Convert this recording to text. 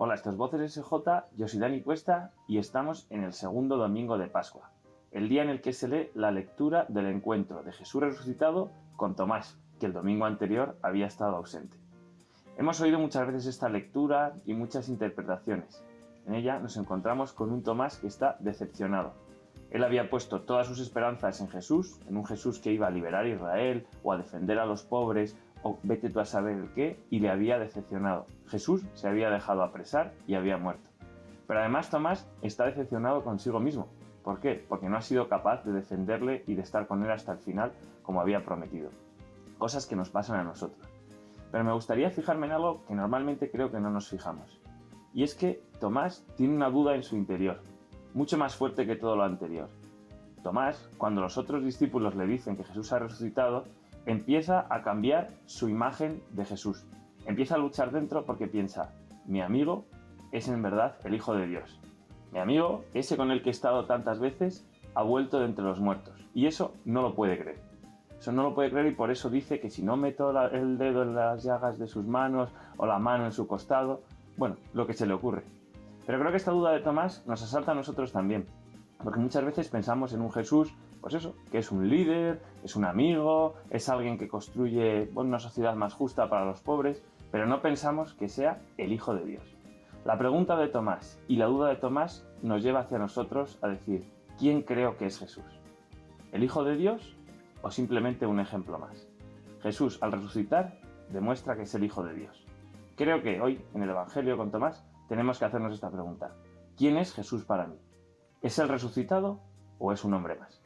Hola, esto es Voces SJ, yo soy Dani Cuesta y estamos en el segundo domingo de Pascua, el día en el que se lee la lectura del encuentro de Jesús resucitado con Tomás, que el domingo anterior había estado ausente. Hemos oído muchas veces esta lectura y muchas interpretaciones. En ella nos encontramos con un Tomás que está decepcionado. Él había puesto todas sus esperanzas en Jesús, en un Jesús que iba a liberar a Israel o a defender a los pobres o vete tú a saber el qué, y le había decepcionado. Jesús se había dejado apresar y había muerto. Pero además Tomás está decepcionado consigo mismo. ¿Por qué? Porque no ha sido capaz de defenderle y de estar con él hasta el final como había prometido. Cosas que nos pasan a nosotros. Pero me gustaría fijarme en algo que normalmente creo que no nos fijamos. Y es que Tomás tiene una duda en su interior, mucho más fuerte que todo lo anterior. Tomás, cuando los otros discípulos le dicen que Jesús ha resucitado, empieza a cambiar su imagen de Jesús. Empieza a luchar dentro porque piensa, mi amigo es en verdad el Hijo de Dios. Mi amigo, ese con el que he estado tantas veces, ha vuelto de entre los muertos. Y eso no lo puede creer. Eso no lo puede creer y por eso dice que si no meto el dedo en las llagas de sus manos o la mano en su costado, bueno, lo que se le ocurre. Pero creo que esta duda de Tomás nos asalta a nosotros también. Porque muchas veces pensamos en un Jesús, pues eso, que es un líder, es un amigo, es alguien que construye una sociedad más justa para los pobres, pero no pensamos que sea el Hijo de Dios. La pregunta de Tomás y la duda de Tomás nos lleva hacia nosotros a decir, ¿quién creo que es Jesús? ¿El Hijo de Dios o simplemente un ejemplo más? Jesús, al resucitar, demuestra que es el Hijo de Dios. Creo que hoy, en el Evangelio con Tomás, tenemos que hacernos esta pregunta. ¿Quién es Jesús para mí? ¿Es el resucitado o es un hombre más?